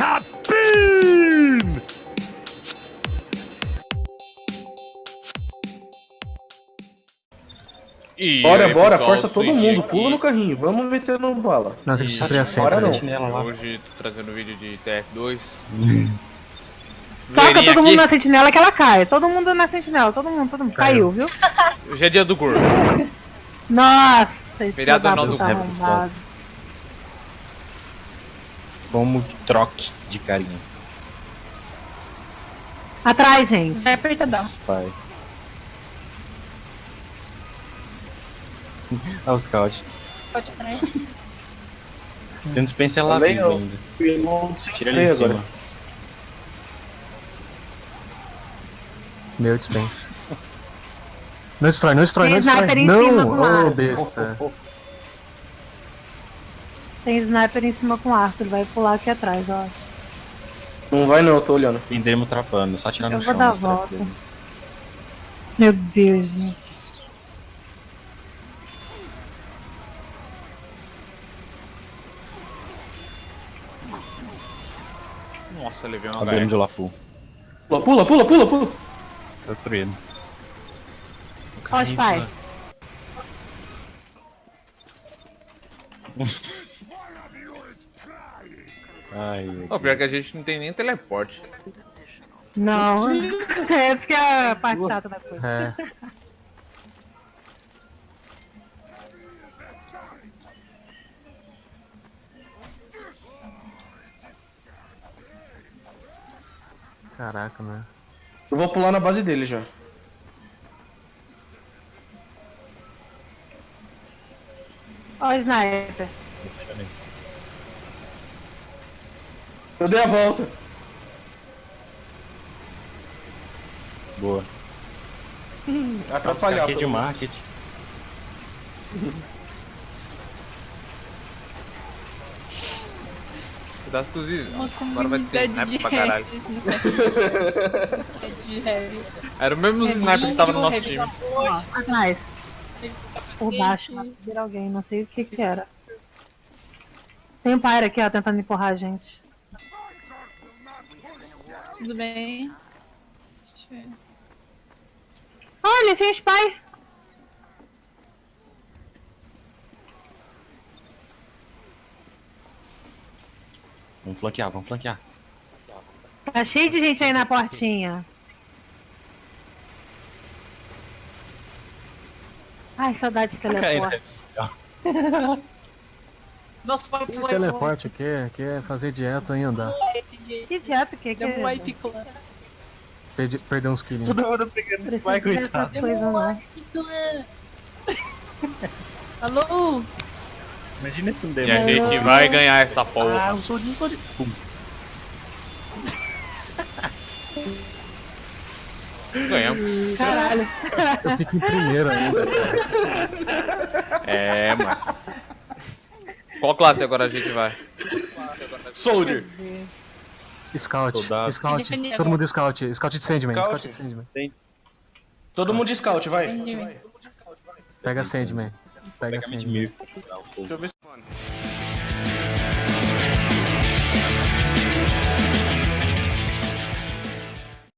Cabine! E Bora, aí, bora, pessoal, força todo mundo, aqui. pula no carrinho, vamos meter no bala. Não, tem que destruir a Bora seta. não. sentinela. Hoje tô trazendo vídeo de TF2. Toca todo mundo na aqui. sentinela que ela cai. Todo mundo na sentinela, todo mundo, todo mundo. Caiu, viu? Hoje é dia do gordo. Nossa, esse Feriado puta do-. Como que troque de carinha. Atrás, gente. Vai apertadão. Spy. Olha o scout. Pode atrás. Tem um dispenser lá vivo eu- ainda. Tira ele em agora. cima. Meu dispensa. Não destrói, não destrói, Tem não destrói. Não, ô arco. besta. Tem sniper em cima com arco, ele vai pular aqui atrás, ó. Não vai não, eu tô olhando. Prenderemos trapando, só atirar Eu no vou chão. dar a nos trapos volta. dele. Meu Deus, gente. Nossa, levei uma HE. de Lapu. Pula, pula, pula, pula, pula. Tá destruído. Ó, os pai. Ai, Ô, pior que a gente não tem nem teleporte. Não. Essa que é a parte chata da coisa. É. Caraca, meu. Eu vou pular na base dele já. Ó o sniper. Eu dei a volta. Boa. Atrapalhar. Aqui de market. Cuidado com os is- Uma Agora vai ter comunidade de sniper pra caralho. de heavy. Era o mesmo sniper que tava no nosso time. Atrás. Por baixo, de alguém, não sei o que que era. Tem um pyre aqui, ó, tentando empurrar a gente. Tudo bem? Deixa eu ver. Olha, tem spy. Vamos flanquear, vamos flanquear. Tá cheio de gente aí na portinha. Ai, saudade de teleporte. Nossa, foi pro Teleporte aqui, aqui é fazer dieta e andar. Que idiota que é que um clã. Perdi, perder uns quilinhos. Todo mundo pegando Precisa dessas coisas não. Wipe clã. Alô? Imagina esse um E a demônio. gente vai ganhar essa Ah, porra. um soldinho, soldinho. Pum. Ganhamos. Caralho. Eu fico em primeiro ainda, cara. É, mano. Qual classe agora a gente vai? Soldier. Scout, Soldado. scout, Defender todo mundo scout, scout de Sandman, Scout? scout de Sandman. Todo mundo de scout, vai. Pega Sandman, pega Pega Sandman. Deixa eu ver